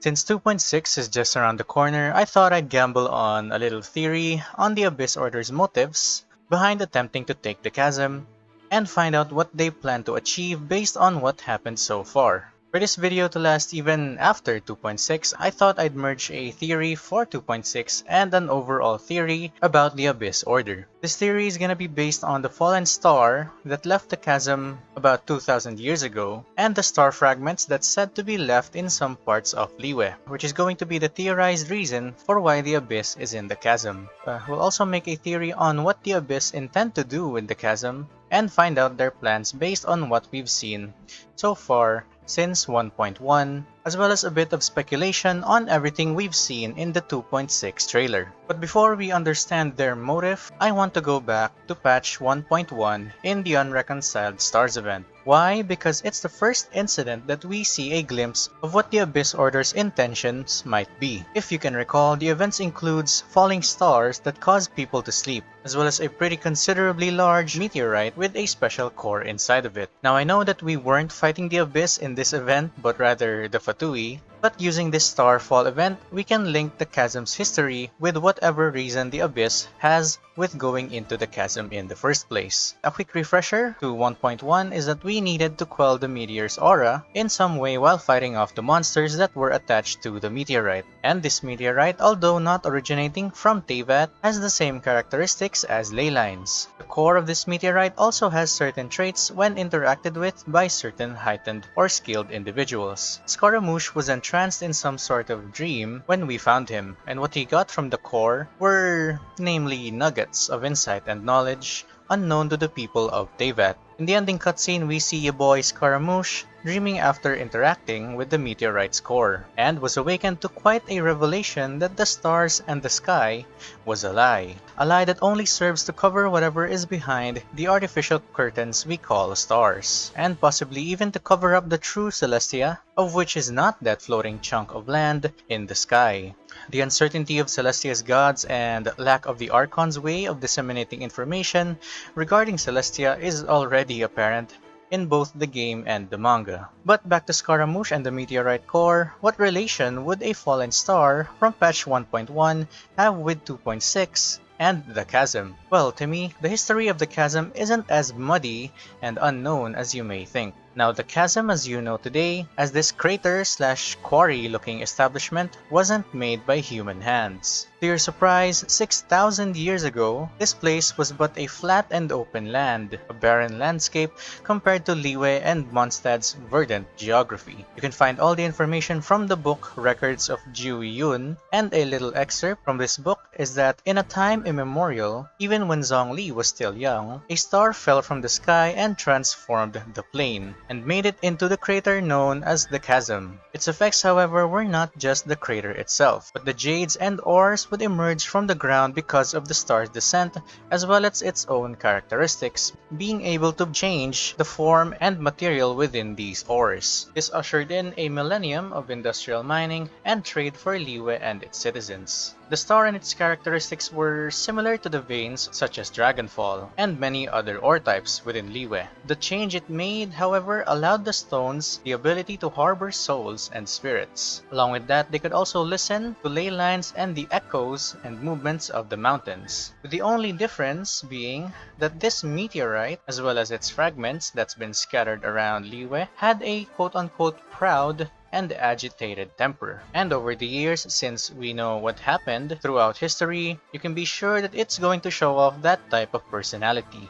Since 2.6 is just around the corner, I thought I'd gamble on a little theory on the Abyss Order's motives behind attempting to take the chasm and find out what they plan to achieve based on what happened so far. For this video to last even after 2.6, I thought I'd merge a theory for 2.6 and an overall theory about the Abyss Order. This theory is gonna be based on the fallen star that left the chasm about 2000 years ago and the star fragments that's said to be left in some parts of Liyue, which is going to be the theorized reason for why the Abyss is in the chasm. Uh, we'll also make a theory on what the Abyss intend to do with the chasm and find out their plans based on what we've seen so far since 1.1, as well as a bit of speculation on everything we've seen in the 2.6 trailer. But before we understand their motive, I want to go back to patch 1.1 in the Unreconciled Stars event. Why? Because it's the first incident that we see a glimpse of what the Abyss Order's intentions might be. If you can recall, the events includes falling stars that cause people to sleep, as well as a pretty considerably large meteorite with a special core inside of it. Now I know that we weren't fighting the Abyss in this event, but rather the Fatui, but using this Starfall event, we can link the chasm's history with whatever reason the Abyss has with going into the chasm in the first place. A quick refresher to 1.1 is that we needed to quell the meteor's aura in some way while fighting off the monsters that were attached to the meteorite. And this meteorite, although not originating from Teyvat, has the same characteristics as ley lines. The core of this meteorite also has certain traits when interacted with by certain heightened or skilled individuals. Scaramouche was entranced in some sort of dream when we found him, and what he got from the core were namely nuggets of insight and knowledge unknown to the people of Teyvat. In the ending cutscene, we see a boy Scaramouche dreaming after interacting with the meteorite's core, and was awakened to quite a revelation that the stars and the sky was a lie. A lie that only serves to cover whatever is behind the artificial curtains we call stars, and possibly even to cover up the true Celestia, of which is not that floating chunk of land in the sky. The uncertainty of Celestia's gods and lack of the Archon's way of disseminating information regarding Celestia is already apparent in both the game and the manga. But back to Scaramouche and the Meteorite Core, what relation would a fallen star from patch 1.1 have with 2.6 and the chasm? Well, to me, the history of the chasm isn't as muddy and unknown as you may think. Now the chasm as you know today, as this crater slash quarry looking establishment wasn't made by human hands. To your surprise, 6,000 years ago, this place was but a flat and open land, a barren landscape compared to Liyue and Mondstadt's verdant geography. You can find all the information from the book Records of Jueyun, and a little excerpt from this book is that in a time immemorial, even when Zhongli was still young, a star fell from the sky and transformed the plain and made it into the crater known as the Chasm. Its effects, however, were not just the crater itself, but the jades and ores would emerge from the ground because of the star's descent as well as its own characteristics, being able to change the form and material within these ores. This ushered in a millennium of industrial mining and trade for Liyue and its citizens. The star and its characteristics were similar to the veins such as Dragonfall and many other ore types within Liyue. The change it made, however, allowed the stones the ability to harbor souls and spirits. Along with that, they could also listen to ley lines and the echoes and movements of the mountains. The only difference being that this meteorite, as well as its fragments that's been scattered around Liyue, had a quote-unquote proud and agitated temper. And over the years, since we know what happened throughout history, you can be sure that it's going to show off that type of personality.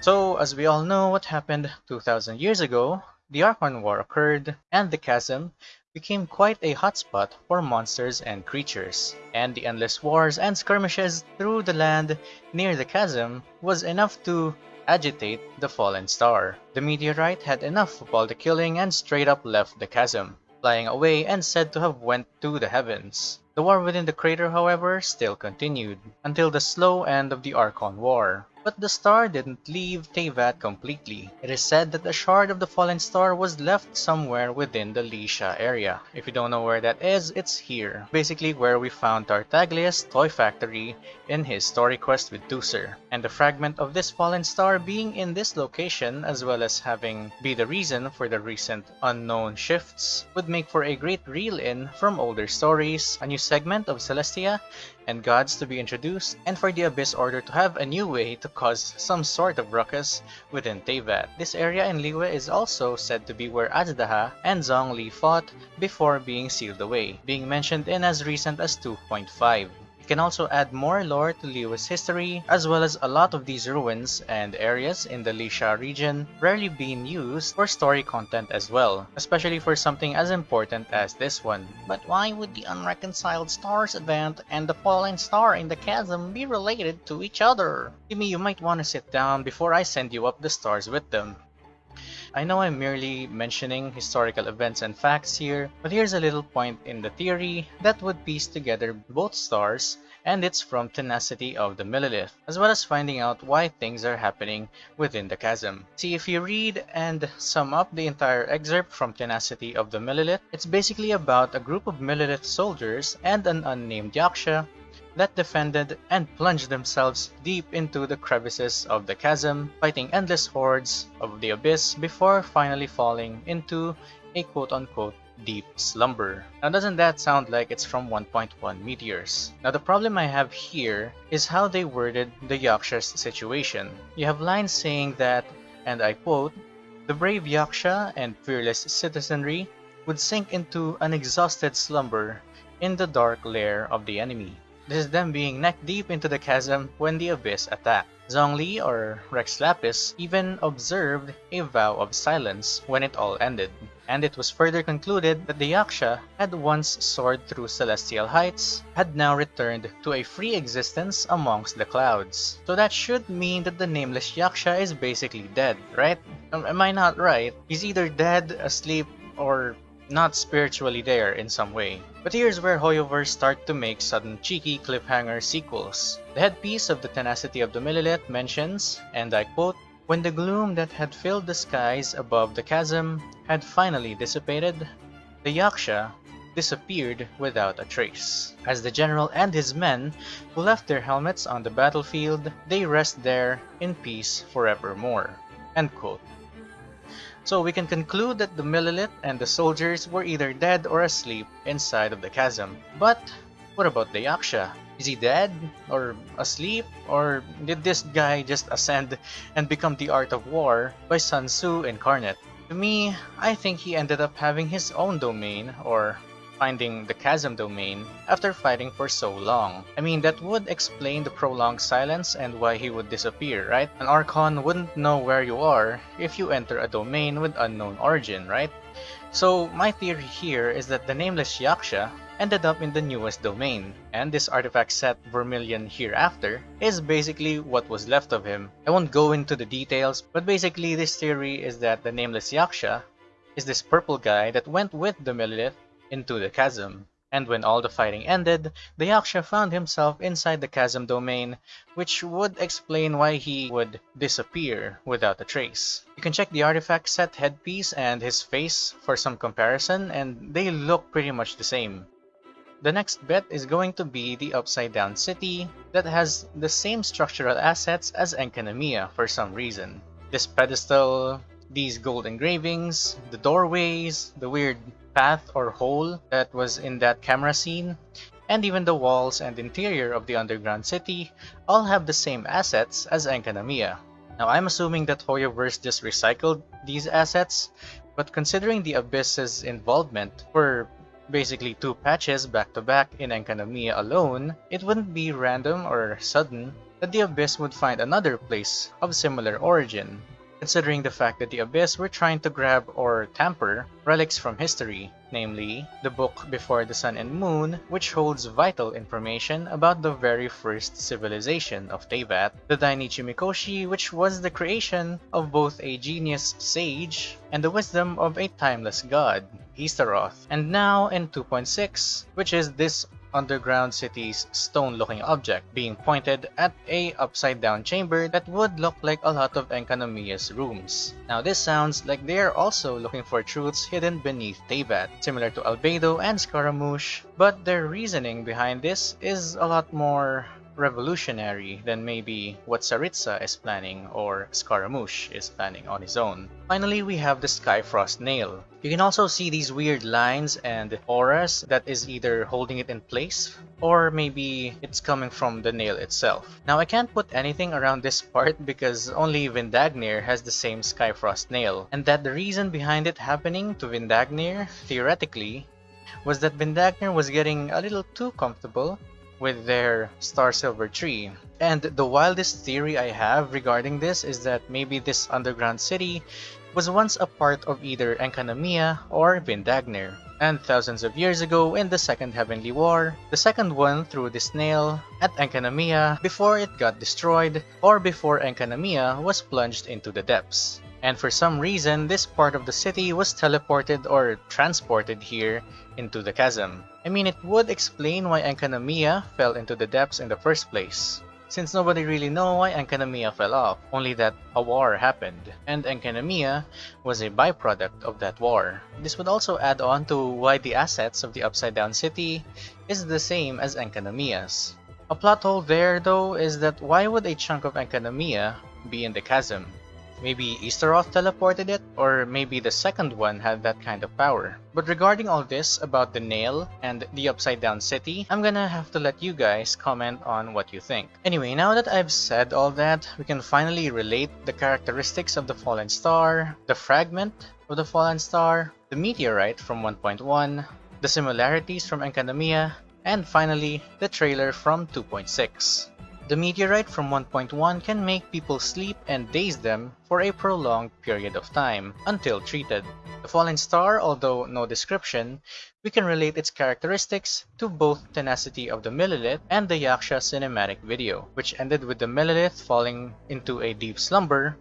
So, as we all know what happened 2000 years ago, the Archon War occurred, and the chasm became quite a hotspot for monsters and creatures, and the endless wars and skirmishes through the land near the chasm was enough to agitate the fallen star. The meteorite had enough of all the killing and straight up left the chasm, flying away and said to have went to the heavens. The war within the crater, however, still continued, until the slow end of the Archon War. But the star didn't leave Teyvat completely. It is said that a shard of the fallen star was left somewhere within the Lisha area. If you don't know where that is, it's here. Basically where we found Tartaglia's toy factory in his story quest with Teucer. And the fragment of this fallen star being in this location as well as having be the reason for the recent unknown shifts would make for a great reel-in from older stories, a new segment of Celestia, and gods to be introduced, and for the Abyss Order to have a new way to cause some sort of ruckus within Teyvat. This area in Liyue is also said to be where Azhdaha and Zhongli fought before being sealed away, being mentioned in as recent as 2.5 can also add more lore to Liyue's history, as well as a lot of these ruins and areas in the Lisha region rarely being used for story content as well, especially for something as important as this one. But why would the Unreconciled Stars event and the Fallen Star in the Chasm be related to each other? Me, you might want to sit down before I send you up the stars with them. I know I'm merely mentioning historical events and facts here, but here's a little point in the theory that would piece together both stars and it's from Tenacity of the millelith, as well as finding out why things are happening within the chasm. See, if you read and sum up the entire excerpt from Tenacity of the Millelith, it's basically about a group of millelith soldiers and an unnamed Yaksha that defended and plunged themselves deep into the crevices of the chasm, fighting endless hordes of the abyss before finally falling into a quote-unquote deep slumber. Now doesn't that sound like it's from 1.1 meteors? Now the problem I have here is how they worded the Yaksha's situation. You have lines saying that, and I quote, the brave Yaksha and fearless citizenry would sink into an exhausted slumber in the dark lair of the enemy. This is them being neck deep into the chasm when the abyss attacked. Zhongli or Rex Lapis even observed a vow of silence when it all ended, and it was further concluded that the Yaksha had once soared through celestial heights, had now returned to a free existence amongst the clouds. So that should mean that the nameless Yaksha is basically dead, right? Am I not right? He's either dead, asleep, or not spiritually there in some way. But here's where Hoyoverse start to make sudden cheeky cliffhanger sequels. The headpiece of the Tenacity of the Millelith mentions, and I quote, When the gloom that had filled the skies above the chasm had finally dissipated, the Yaksha disappeared without a trace. As the general and his men, who left their helmets on the battlefield, they rest there in peace forevermore. End quote. So we can conclude that the Millelith and the soldiers were either dead or asleep inside of the chasm. But what about the Yaksha? Is he dead? Or asleep? Or did this guy just ascend and become the art of war by Sun Tzu incarnate? To me, I think he ended up having his own domain, or finding the chasm domain after fighting for so long. I mean, that would explain the prolonged silence and why he would disappear, right? An Archon wouldn't know where you are if you enter a domain with unknown origin, right? So my theory here is that the nameless Yaksha ended up in the newest domain, and this artifact set Vermilion hereafter is basically what was left of him. I won't go into the details, but basically this theory is that the nameless Yaksha is this purple guy that went with the Millelith into the chasm. And when all the fighting ended, the Yaksha found himself inside the chasm domain, which would explain why he would disappear without a trace. You can check the artifact set headpiece and his face for some comparison, and they look pretty much the same. The next bet is going to be the Upside Down City that has the same structural assets as Enkanomiya for some reason. This pedestal, these gold engravings, the doorways, the weird path or hole that was in that camera scene, and even the walls and interior of the underground city all have the same assets as Enkanomiya. Now I'm assuming that Hoyoverse just recycled these assets, but considering the Abyss's involvement for basically two patches back to back in Enkanomiya alone, it wouldn't be random or sudden that the Abyss would find another place of similar origin considering the fact that the Abyss were trying to grab or tamper relics from history, namely the book Before the Sun and Moon, which holds vital information about the very first civilization of Teyvat, the Dainichi Mikoshi, which was the creation of both a genius sage and the wisdom of a timeless god, Istaroth, and now in 2.6, which is this underground city's stone-looking object being pointed at a upside-down chamber that would look like a lot of Enkanomiya's rooms. Now this sounds like they are also looking for truths hidden beneath Teyvat, similar to Albedo and Scaramouche, but their reasoning behind this is a lot more revolutionary than maybe what Tsaritsa is planning or Scaramouche is planning on his own. Finally, we have the Skyfrost Nail. You can also see these weird lines and auras that is either holding it in place or maybe it's coming from the nail itself. Now I can't put anything around this part because only Vindagnyr has the same Skyfrost nail and that the reason behind it happening to Vindagnyr, theoretically, was that Vindagnyr was getting a little too comfortable with their Star Silver tree. And the wildest theory I have regarding this is that maybe this underground city was once a part of either Enkanomiya or Vindagnyr. And thousands of years ago in the Second Heavenly War, the second one threw the snail at Enkanomiya before it got destroyed or before Enkanomiya was plunged into the depths. And for some reason, this part of the city was teleported or transported here into the chasm. I mean, it would explain why Enkanomiya fell into the depths in the first place. Since nobody really know why Enkanomiya fell off, only that a war happened, and Enkanomiya was a byproduct of that war. This would also add on to why the assets of the Upside Down City is the same as Enkanomiya's. A plot hole there though is that why would a chunk of Enkanomiya be in the chasm? Maybe Istaroth teleported it, or maybe the second one had that kind of power. But regarding all this about the nail and the upside down city, I'm gonna have to let you guys comment on what you think. Anyway, now that I've said all that, we can finally relate the characteristics of the fallen star, the fragment of the fallen star, the meteorite from 1.1, the similarities from Enkanomiya, and finally, the trailer from 2.6. The meteorite from 1.1 can make people sleep and daze them for a prolonged period of time, until treated. The fallen star, although no description, we can relate its characteristics to both Tenacity of the Millelith and the Yaksha cinematic video, which ended with the Millelith falling into a deep slumber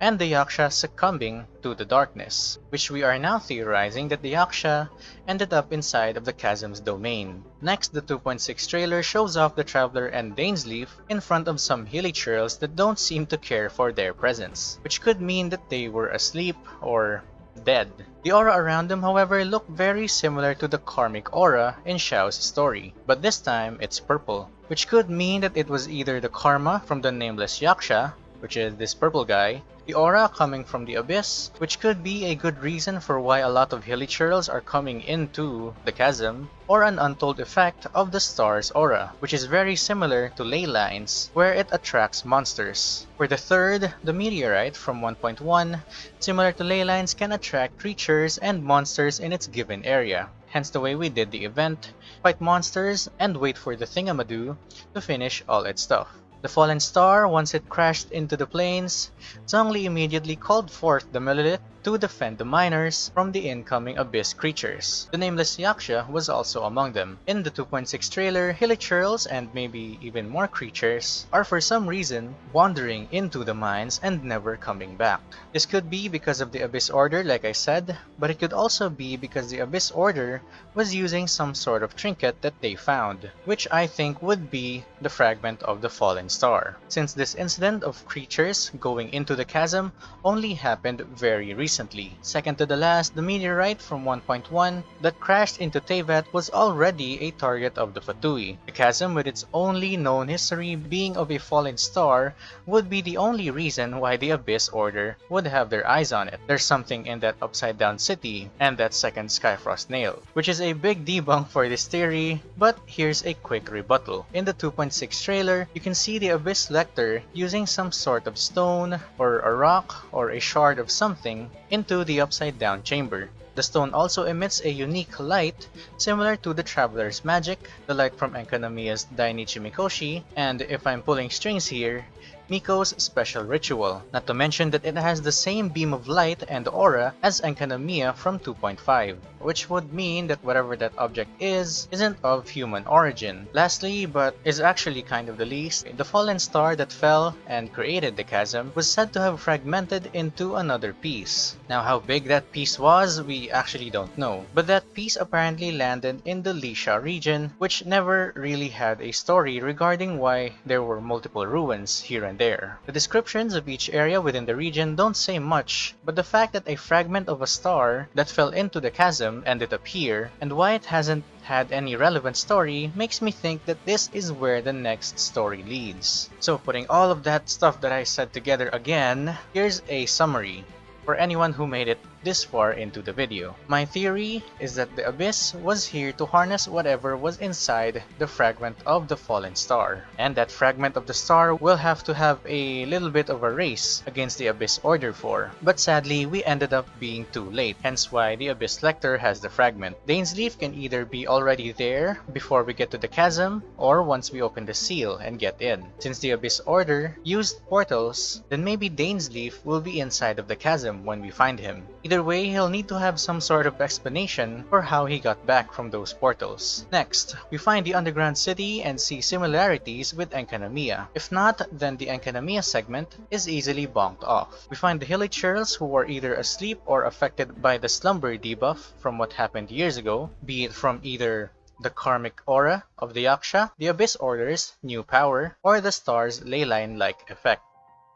and the Yaksha succumbing to the darkness, which we are now theorizing that the Yaksha ended up inside of the chasm's domain. Next, the 2.6 trailer shows off the Traveler and Dainsleif in front of some hilichurls that don't seem to care for their presence, which could mean that they were asleep or dead. The aura around them, however, look very similar to the karmic aura in Xiao's story, but this time it's purple, which could mean that it was either the karma from the nameless Yaksha which is this purple guy, the aura coming from the abyss, which could be a good reason for why a lot of hilichurls are coming into the chasm, or an untold effect of the star's aura, which is very similar to ley lines, where it attracts monsters. For the third, the meteorite from 1.1, similar to ley lines can attract creatures and monsters in its given area. Hence the way we did the event, fight monsters and wait for the Thingamadoo to finish all its stuff. The fallen star, once it crashed into the plains, Zhongli immediately called forth the Millelith to defend the miners from the incoming Abyss creatures. The nameless Yaksha was also among them. In the 2.6 trailer, hilichurls and maybe even more creatures are for some reason wandering into the mines and never coming back. This could be because of the Abyss Order like I said, but it could also be because the Abyss Order was using some sort of trinket that they found, which I think would be the fragment of the fallen star. Since this incident of creatures going into the chasm only happened very recently recently. Second to the last, the meteorite from 1.1 that crashed into Teyvat was already a target of the Fatui. The chasm with its only known history being of a fallen star would be the only reason why the Abyss Order would have their eyes on it. There's something in that upside down city and that second Skyfrost nail, which is a big debunk for this theory, but here's a quick rebuttal. In the 2.6 trailer, you can see the Abyss Lector using some sort of stone or a rock or a shard of something into the upside down chamber. The stone also emits a unique light similar to the Traveler's Magic, the light from Enkanomiya's Dainichi Mikoshi, and if I'm pulling strings here, Miko's special ritual, not to mention that it has the same beam of light and aura as Enkanomiya from 2.5. which would mean that whatever that object is, isn't of human origin. Lastly, but is actually kind of the least, the fallen star that fell and created the chasm was said to have fragmented into another piece. Now how big that piece was, we actually don't know, but that piece apparently landed in the Lisha region, which never really had a story regarding why there were multiple ruins here and there. The descriptions of each area within the region don't say much, but the fact that a fragment of a star that fell into the chasm ended up here, and why it hasn't had any relevant story makes me think that this is where the next story leads. So putting all of that stuff that I said together again, here's a summary for anyone who made it this far into the video. My theory is that the Abyss was here to harness whatever was inside the fragment of the fallen star. And that fragment of the star will have to have a little bit of a race against the Abyss Order for. But sadly, we ended up being too late, hence why the Abyss Lector has the fragment. Dainsleif can either be already there before we get to the chasm, or once we open the seal and get in. Since the Abyss Order used portals, then maybe Dainsleif will be inside of the chasm when we find him. Either way, he'll need to have some sort of explanation for how he got back from those portals. Next, we find the underground city and see similarities with Enkanomiya. If not, then the Enkanomiya segment is easily bonked off. We find the hilichurls who are either asleep or affected by the slumber debuff from what happened years ago, be it from either the karmic aura of the Yaksha, the Abyss Order's new power, or the star's leyline-like effect.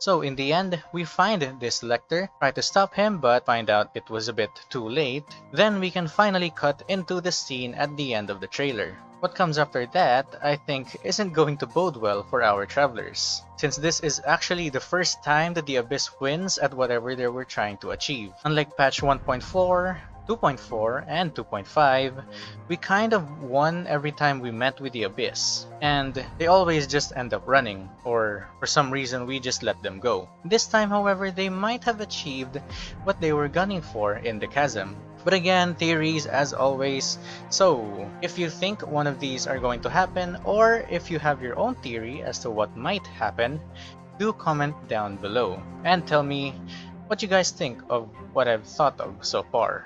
So in the end, we find this Lector, try to stop him but find out it was a bit too late. Then we can finally cut into the scene at the end of the trailer. What comes after that, I think, isn't going to bode well for our travelers, since this is actually the first time that the Abyss wins at whatever they were trying to achieve. Unlike patch 1.4, 2.4 and 2.5, we kind of won every time we met with the Abyss, and they always just end up running, or for some reason we just let them go. This time however, they might have achieved what they were gunning for in the Chasm. But again, theories as always, so if you think one of these are going to happen, or if you have your own theory as to what might happen, do comment down below, and tell me what you guys think of what I've thought of so far.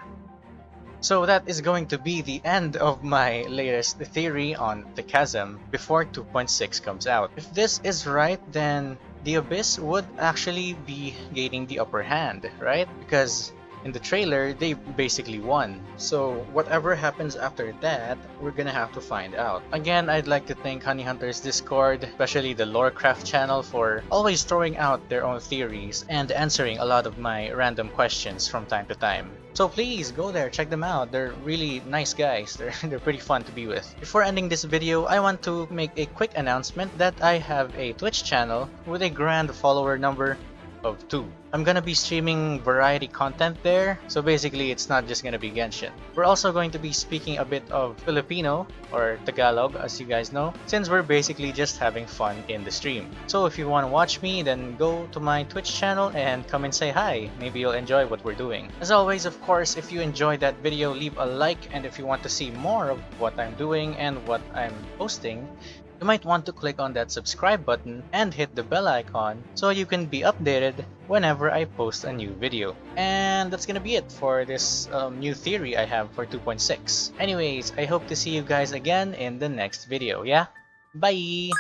So that is going to be the end of my latest theory on the chasm before 2.6 comes out. If this is right, then the Abyss would actually be gaining the upper hand, right? Because in the trailer, they basically won. So whatever happens after that, we're gonna have to find out. Again, I'd like to thank Honey Hunters Discord, especially the Lorecraft channel for always throwing out their own theories and answering a lot of my random questions from time to time. So please go there, check them out. They're really nice guys. They're, they're pretty fun to be with. Before ending this video, I want to make a quick announcement that I have a Twitch channel with a grand follower number of 2. I'm gonna be streaming variety content there, so basically it's not just gonna be Genshin. We're also going to be speaking a bit of Filipino, or Tagalog as you guys know, since we're basically just having fun in the stream. So if you want to watch me, then go to my Twitch channel and come and say hi. Maybe you'll enjoy what we're doing. As always, of course, if you enjoyed that video, leave a like, and if you want to see more of what I'm doing and what I'm posting, you might want to click on that subscribe button and hit the bell icon so you can be updated whenever I post a new video. And that's gonna be it for this um, new theory I have for 2.6. Anyways, I hope to see you guys again in the next video, yeah? Bye!